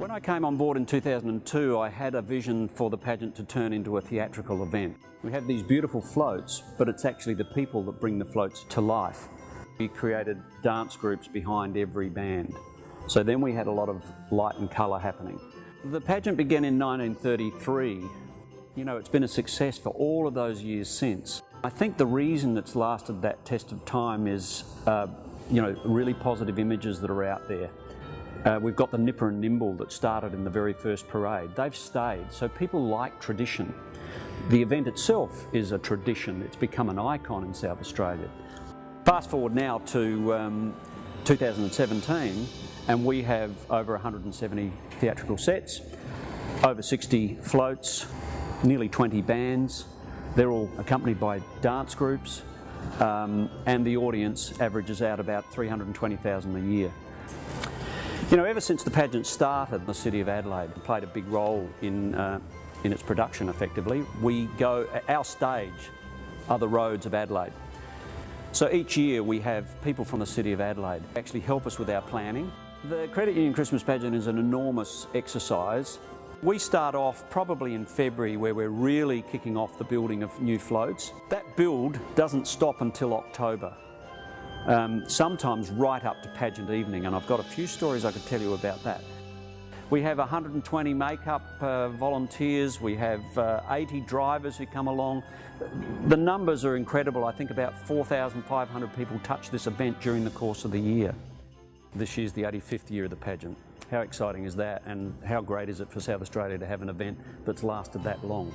When I came on board in 2002, I had a vision for the pageant to turn into a theatrical event. We have these beautiful floats, but it's actually the people that bring the floats to life. We created dance groups behind every band. So then we had a lot of light and colour happening. The pageant began in 1933. You know, it's been a success for all of those years since. I think the reason it's lasted that test of time is, uh, you know, really positive images that are out there. Uh, we've got the Nipper and Nimble that started in the very first parade. They've stayed, so people like tradition. The event itself is a tradition. It's become an icon in South Australia. Fast forward now to um, 2017 and we have over 170 theatrical sets, over 60 floats, nearly 20 bands. They're all accompanied by dance groups um, and the audience averages out about 320,000 a year. You know, ever since the pageant started, the City of Adelaide played a big role in, uh, in its production effectively. We go, our stage are the roads of Adelaide. So each year we have people from the City of Adelaide actually help us with our planning. The Credit Union Christmas pageant is an enormous exercise. We start off probably in February where we're really kicking off the building of new floats. That build doesn't stop until October um, sometimes right up to pageant evening, and I've got a few stories I could tell you about that. We have 120 makeup uh, volunteers, we have uh, 80 drivers who come along. The numbers are incredible. I think about 4,500 people touch this event during the course of the year. This year's the 85th year of the pageant. How exciting is that and how great is it for South Australia to have an event that's lasted that long?